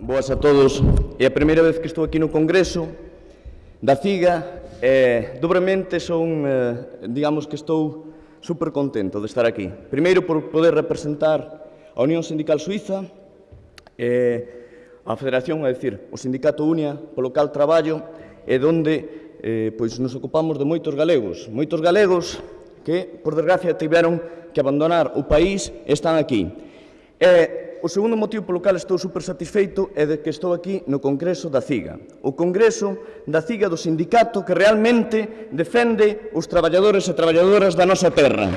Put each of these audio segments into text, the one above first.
Boas a todos. É a primeira vez que estou aquí no Congreso da CIGA. Eh, dobremente son, eh, digamos que estou super contento de estar aquí. Primeiro por poder representar a Unión Sindical Suiza, eh, a Federación, é dicir, o Sindicato Unia, polo cal traballo, e donde eh, pois nos ocupamos de moitos galegos. Moitos galegos que, por desgracia, tiveron que abandonar o país e están aquí. Eh, o segundo motivo polo cal estou super satisfeito é de que estou aquí no Congreso da CIGA. O Congreso da CIGA do sindicato que realmente defende os traballadores e traballadoras da nosa terra.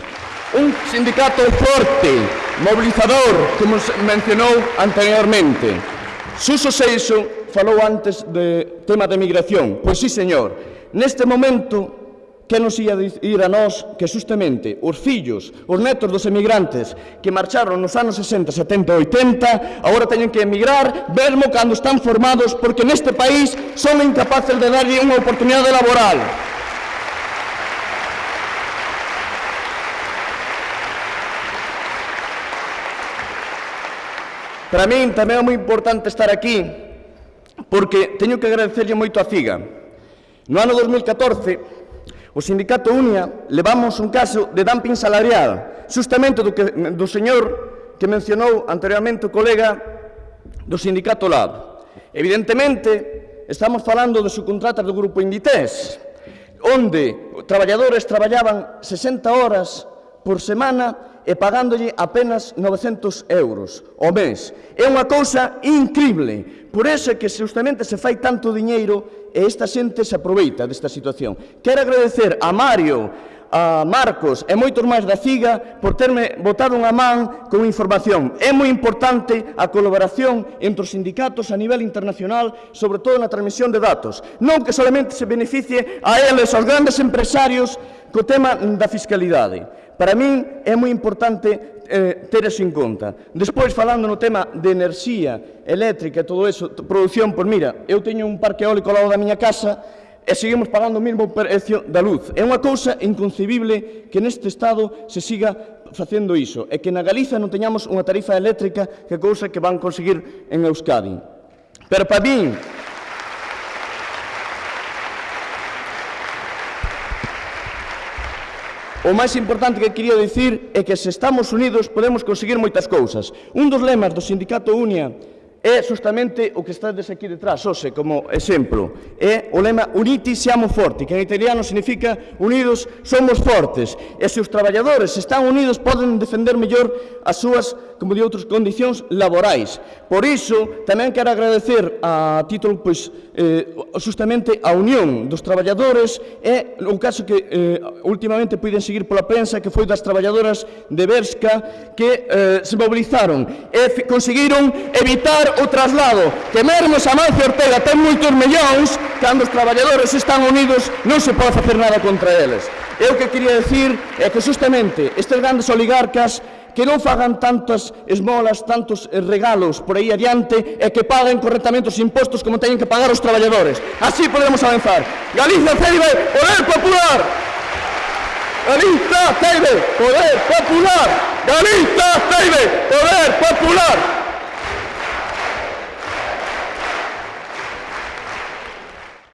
Un sindicato forte, mobilizador, como mencionou anteriormente. Suso Seixo falou antes de tema de migración. Pois sí, señor. Neste momento, Que nos ia dicir a nós que justamente os fillos, os netos dos emigrantes que marcharon nos anos 60, 70 e 80, agora teñen que emigrar mesmo cando están formados porque neste país son incapaces de darlle unha oportunidade laboral. Para min tamén é moi importante estar aquí porque teño que agradecerlle moito a CIGA. No ano 2014 O sindicato Unia levamos un caso de dumping salarial, justamente do, que, do señor que mencionou anteriormente o colega do sindicato Lab. Evidentemente, estamos falando de subcontratas do grupo Inditex, onde traballadores traballaban 60 horas por semana e pagándolle apenas 900 euros o mes. É unha cousa increíble. Por eso é que justamente se fai tanto diñeiro e esta xente se aproveita desta situación. Quero agradecer a Mario, a Marcos e moitos máis da CIGA por terme botado unha man con información. É moi importante a colaboración entre os sindicatos a nivel internacional, sobre todo na transmisión de datos. Non que solamente se beneficie a eles, aos grandes empresarios, co tema da fiscalidade. Para min é moi importante eh, ter eso en conta. Despois, falando no tema de enerxía eléctrica e todo eso, produción, pois mira, eu teño un parque eólico ao lado da miña casa e seguimos pagando o mesmo precio da luz. É unha cousa inconcebible que neste Estado se siga facendo iso e que na Galiza non teñamos unha tarifa eléctrica que cousa que van conseguir en Euskadi. Pero para min, O máis importante que quería dicir é que se estamos unidos podemos conseguir moitas cousas. Un dos lemas do sindicato Unia é justamente o que estades aquí detrás, hoxe, como exemplo. É o lema Uniti siamo forti, que en italiano significa unidos somos fortes. E se os traballadores están unidos poden defender mellor as súas como de outras condicións laborais. Por iso, tamén quero agradecer a título, pois, eh, justamente a Unión dos Traballadores e un caso que eh, últimamente puiden seguir pola prensa que foi das traballadoras de Berska que eh, se mobilizaron e conseguiron evitar o traslado que mesmo Samancio Ortega ten moitos millóns cando os traballadores están unidos non se pode facer nada contra eles. Eu que quería decir é que justamente estes grandes oligarcas que non fagan tantas esmolas, tantos eh, regalos por aí adiante e que paguen correctamente os impostos como teñen que pagar os traballadores. Así podemos avanzar. Galiza Ceibe, Poder Popular! Galiza Ceibe, Poder Popular! Galiza Ceibe, Poder Popular!